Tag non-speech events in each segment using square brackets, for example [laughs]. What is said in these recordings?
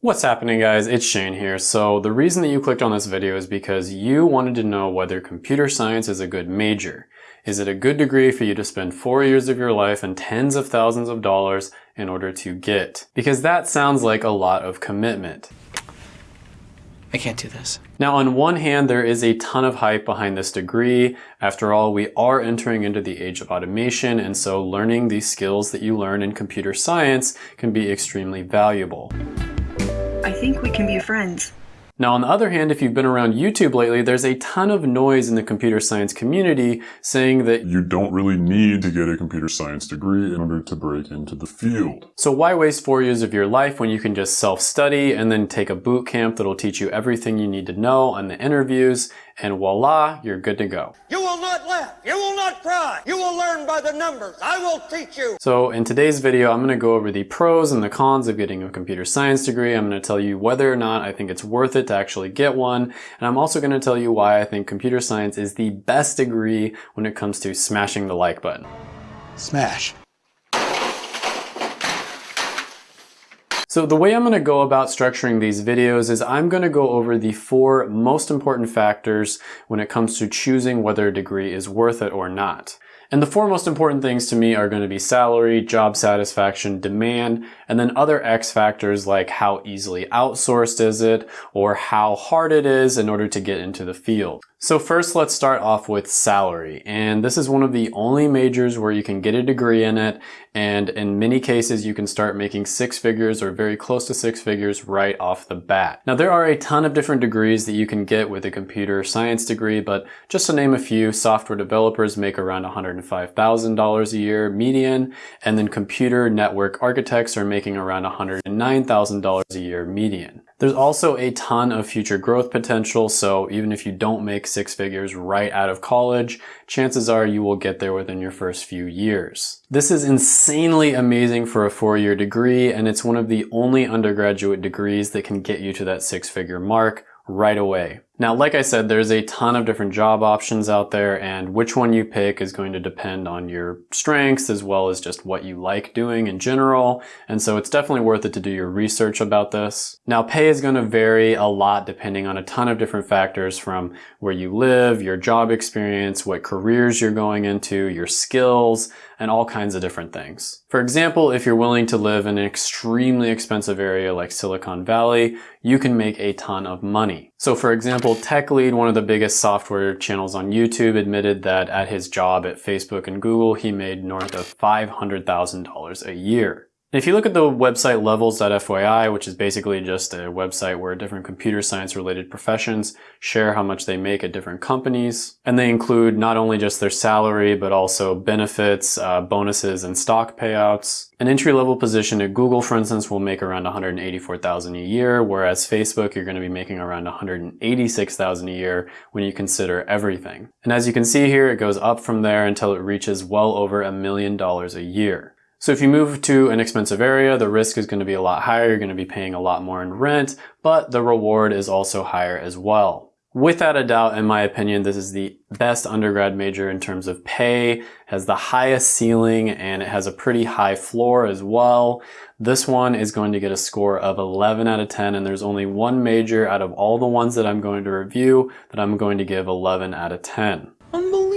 What's happening guys? It's Shane here. So the reason that you clicked on this video is because you wanted to know whether computer science is a good major. Is it a good degree for you to spend four years of your life and tens of thousands of dollars in order to get? Because that sounds like a lot of commitment. I can't do this. Now on one hand, there is a ton of hype behind this degree. After all, we are entering into the age of automation, and so learning these skills that you learn in computer science can be extremely valuable. I think we can be friends. Now on the other hand, if you've been around YouTube lately, there's a ton of noise in the computer science community saying that you don't really need to get a computer science degree in order to break into the field. So why waste four years of your life when you can just self-study and then take a boot camp that'll teach you everything you need to know on the interviews and voila, you're good to go. You will not laugh. You will not cry. You will learn by the numbers. I will teach you. So in today's video, I'm going to go over the pros and the cons of getting a computer science degree. I'm going to tell you whether or not I think it's worth it to actually get one. And I'm also going to tell you why I think computer science is the best degree when it comes to smashing the like button. Smash. So the way I'm going to go about structuring these videos is I'm going to go over the four most important factors when it comes to choosing whether a degree is worth it or not. And the four most important things to me are going to be salary, job satisfaction, demand, and then other X factors like how easily outsourced is it or how hard it is in order to get into the field. So first let's start off with salary. And this is one of the only majors where you can get a degree in it. And in many cases, you can start making six figures or very close to six figures right off the bat. Now there are a ton of different degrees that you can get with a computer science degree, but just to name a few, software developers make around $105,000 a year median. And then computer network architects are making around $109,000 a year median. There's also a ton of future growth potential, so even if you don't make six figures right out of college, chances are you will get there within your first few years. This is insanely amazing for a four-year degree, and it's one of the only undergraduate degrees that can get you to that six-figure mark right away. Now, like I said, there's a ton of different job options out there and which one you pick is going to depend on your strengths as well as just what you like doing in general. And so it's definitely worth it to do your research about this. Now, pay is going to vary a lot depending on a ton of different factors from where you live, your job experience, what careers you're going into, your skills, and all kinds of different things. For example, if you're willing to live in an extremely expensive area like Silicon Valley, you can make a ton of money. So for example, Tech Lead, one of the biggest software channels on YouTube, admitted that at his job at Facebook and Google, he made north of $500,000 a year. If you look at the website levels.fyi, which is basically just a website where different computer science related professions share how much they make at different companies, and they include not only just their salary, but also benefits, uh, bonuses, and stock payouts. An entry-level position at Google, for instance, will make around 184,000 a year, whereas Facebook, you're going to be making around 186,000 a year when you consider everything. And as you can see here, it goes up from there until it reaches well over a million dollars a year. So if you move to an expensive area, the risk is going to be a lot higher. You're going to be paying a lot more in rent, but the reward is also higher as well. Without a doubt, in my opinion, this is the best undergrad major in terms of pay, has the highest ceiling, and it has a pretty high floor as well. This one is going to get a score of 11 out of 10, and there's only one major out of all the ones that I'm going to review that I'm going to give 11 out of 10. Unbelievable.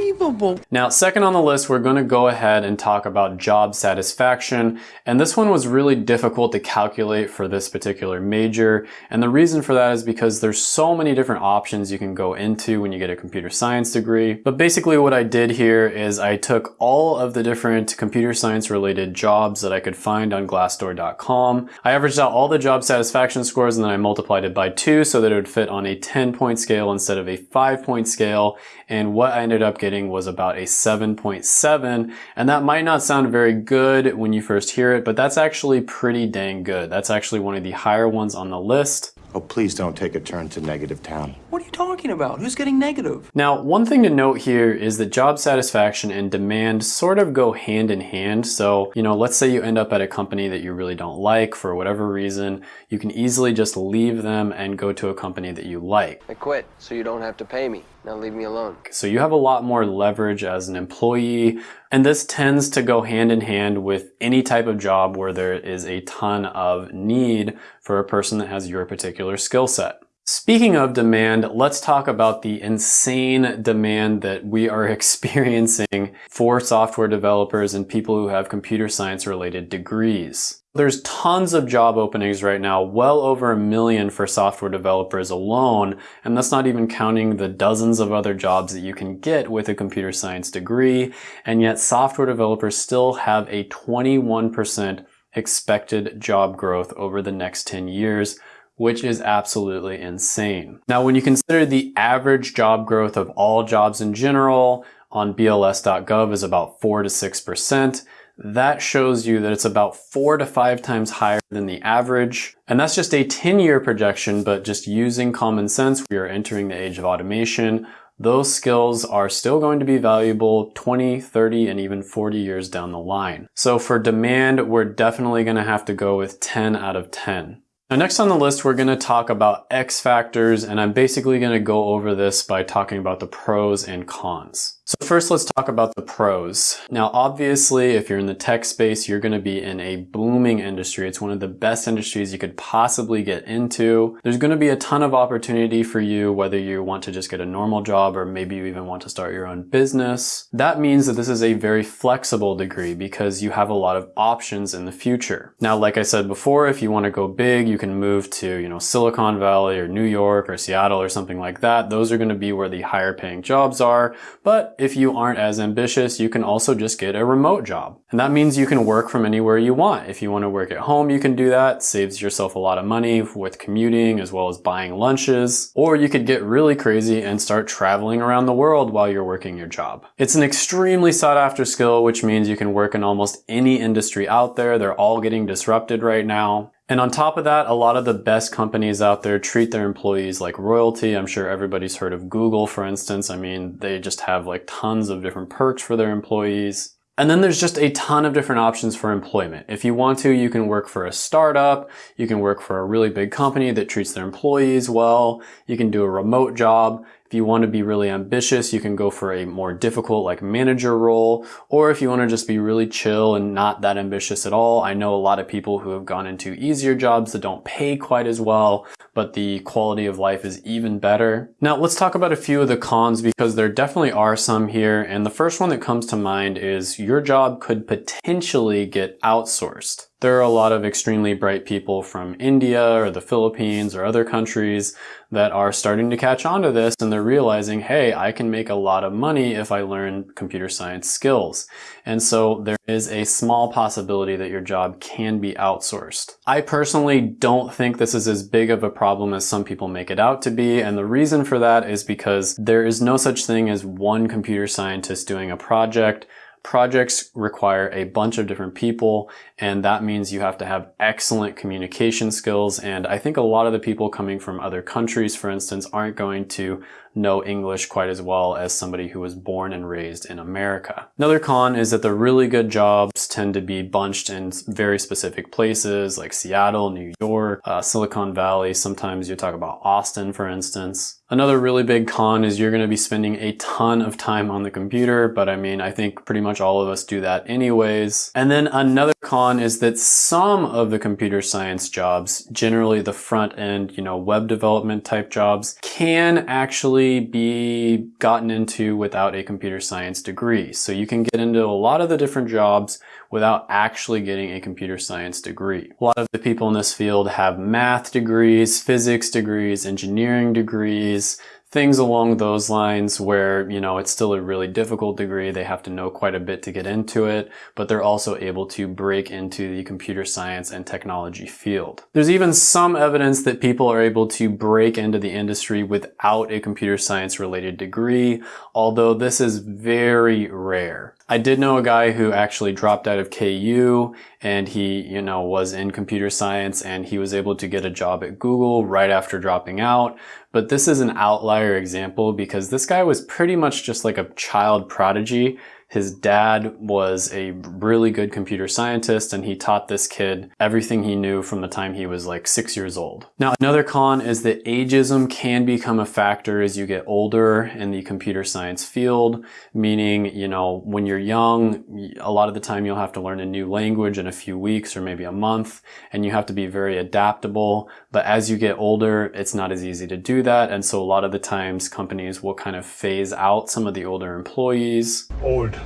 Now, second on the list, we're going to go ahead and talk about job satisfaction. And this one was really difficult to calculate for this particular major. And the reason for that is because there's so many different options you can go into when you get a computer science degree. But basically what I did here is I took all of the different computer science related jobs that I could find on glassdoor.com. I averaged out all the job satisfaction scores and then I multiplied it by two so that it would fit on a 10 point scale instead of a five point scale. And what I ended up getting was about a 7.7 and that might not sound very good when you first hear it, but that's actually pretty dang good. That's actually one of the higher ones on the list. Oh, please don't take a turn to negative town. What are you talking about? Who's getting negative? Now, one thing to note here is that job satisfaction and demand sort of go hand in hand. So, you know, let's say you end up at a company that you really don't like for whatever reason, you can easily just leave them and go to a company that you like. I quit so you don't have to pay me. Now leave me alone. So you have a lot more leverage as an employee, and this tends to go hand in hand with any type of job where there is a ton of need for a person that has your particular skill set. Speaking of demand, let's talk about the insane demand that we are [laughs] experiencing for software developers and people who have computer science related degrees. There's tons of job openings right now, well over a million for software developers alone, and that's not even counting the dozens of other jobs that you can get with a computer science degree, and yet software developers still have a 21% expected job growth over the next 10 years, which is absolutely insane. Now, when you consider the average job growth of all jobs in general on BLS.gov is about 4 to 6%, that shows you that it's about four to five times higher than the average. And that's just a 10 year projection, but just using common sense, we are entering the age of automation. Those skills are still going to be valuable 20, 30, and even 40 years down the line. So for demand, we're definitely gonna have to go with 10 out of 10. Now next on the list, we're gonna talk about X factors, and I'm basically gonna go over this by talking about the pros and cons. So first let's talk about the pros. Now obviously if you're in the tech space you're going to be in a booming industry. It's one of the best industries you could possibly get into. There's going to be a ton of opportunity for you whether you want to just get a normal job or maybe you even want to start your own business. That means that this is a very flexible degree because you have a lot of options in the future. Now like I said before if you want to go big you can move to you know Silicon Valley or New York or Seattle or something like that. Those are going to be where the higher paying jobs are but if you aren't as ambitious, you can also just get a remote job. And that means you can work from anywhere you want. If you want to work at home, you can do that. Saves yourself a lot of money with commuting as well as buying lunches. Or you could get really crazy and start traveling around the world while you're working your job. It's an extremely sought after skill, which means you can work in almost any industry out there. They're all getting disrupted right now. And on top of that, a lot of the best companies out there treat their employees like royalty. I'm sure everybody's heard of Google, for instance. I mean, they just have like tons of different perks for their employees. And then there's just a ton of different options for employment. If you want to, you can work for a startup, you can work for a really big company that treats their employees well, you can do a remote job, if you want to be really ambitious, you can go for a more difficult like manager role, or if you want to just be really chill and not that ambitious at all. I know a lot of people who have gone into easier jobs that don't pay quite as well, but the quality of life is even better. Now let's talk about a few of the cons because there definitely are some here. And the first one that comes to mind is your job could potentially get outsourced. There are a lot of extremely bright people from India or the Philippines or other countries that are starting to catch on to this and they're realizing, hey, I can make a lot of money if I learn computer science skills. And so there is a small possibility that your job can be outsourced. I personally don't think this is as big of a problem as some people make it out to be. And the reason for that is because there is no such thing as one computer scientist doing a project. Projects require a bunch of different people, and that means you have to have excellent communication skills. And I think a lot of the people coming from other countries, for instance, aren't going to know English quite as well as somebody who was born and raised in America. Another con is that the really good jobs tend to be bunched in very specific places like Seattle, New York, uh, Silicon Valley. Sometimes you talk about Austin, for instance. Another really big con is you're going to be spending a ton of time on the computer, but I mean, I think pretty much all of us do that anyways. And then another con is that some of the computer science jobs, generally the front end, you know, web development type jobs, can actually be gotten into without a computer science degree. So you can get into a lot of the different jobs without actually getting a computer science degree. A lot of the people in this field have math degrees, physics degrees, engineering degrees, things along those lines where, you know, it's still a really difficult degree. They have to know quite a bit to get into it, but they're also able to break into the computer science and technology field. There's even some evidence that people are able to break into the industry without a computer science related degree, although this is very rare. I did know a guy who actually dropped out of KU and he, you know, was in computer science and he was able to get a job at Google right after dropping out. But this is an outlier example because this guy was pretty much just like a child prodigy. His dad was a really good computer scientist and he taught this kid everything he knew from the time he was like six years old. Now, another con is that ageism can become a factor as you get older in the computer science field, meaning, you know, when you're young, a lot of the time you'll have to learn a new language in a few weeks or maybe a month, and you have to be very adaptable. But as you get older, it's not as easy to do that. And so a lot of the times companies will kind of phase out some of the older employees. Old,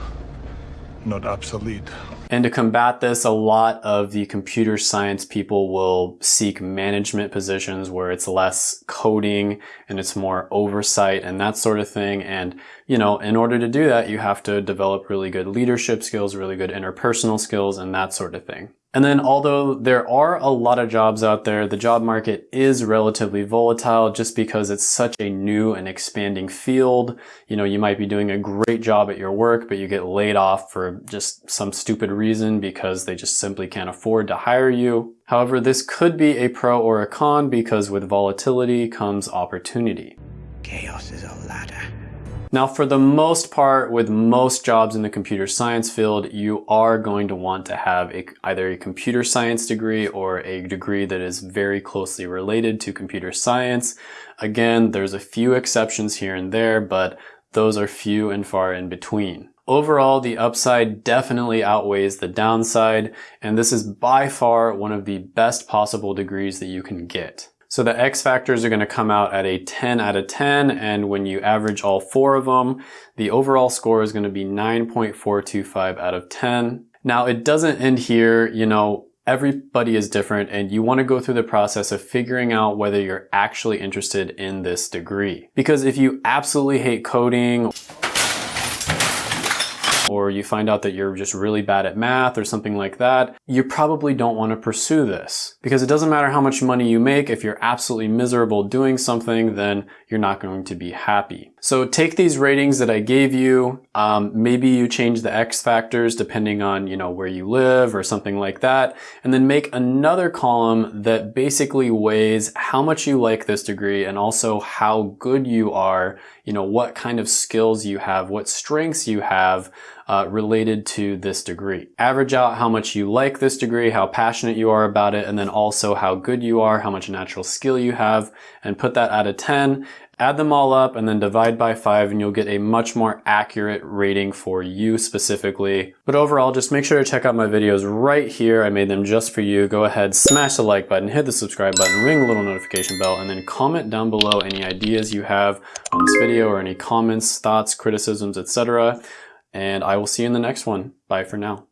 not obsolete. And to combat this, a lot of the computer science people will seek management positions where it's less coding and it's more oversight and that sort of thing. And, you know, in order to do that, you have to develop really good leadership skills, really good interpersonal skills and that sort of thing. And then although there are a lot of jobs out there, the job market is relatively volatile just because it's such a new and expanding field. You know, you might be doing a great job at your work, but you get laid off for just some stupid reason because they just simply can't afford to hire you. However, this could be a pro or a con because with volatility comes opportunity. Chaos is a ladder. Now, for the most part, with most jobs in the computer science field, you are going to want to have a, either a computer science degree or a degree that is very closely related to computer science. Again, there's a few exceptions here and there, but those are few and far in between. Overall, the upside definitely outweighs the downside, and this is by far one of the best possible degrees that you can get. So the X factors are going to come out at a 10 out of 10, and when you average all four of them, the overall score is going to be 9.425 out of 10. Now it doesn't end here, you know, everybody is different and you want to go through the process of figuring out whether you're actually interested in this degree. Because if you absolutely hate coding, or you find out that you're just really bad at math or something like that, you probably don't want to pursue this. Because it doesn't matter how much money you make, if you're absolutely miserable doing something, then you're not going to be happy. So take these ratings that I gave you, um, maybe you change the X factors depending on, you know, where you live or something like that, and then make another column that basically weighs how much you like this degree and also how good you are, you know, what kind of skills you have, what strengths you have, uh, related to this degree. Average out how much you like this degree, how passionate you are about it, and then also how good you are, how much natural skill you have, and put that out of 10. Add them all up and then divide by 5 and you'll get a much more accurate rating for you specifically. But overall, just make sure to check out my videos right here. I made them just for you. Go ahead, smash the like button, hit the subscribe button, ring the little notification bell, and then comment down below any ideas you have on this video or any comments, thoughts, criticisms, etc and I will see you in the next one. Bye for now.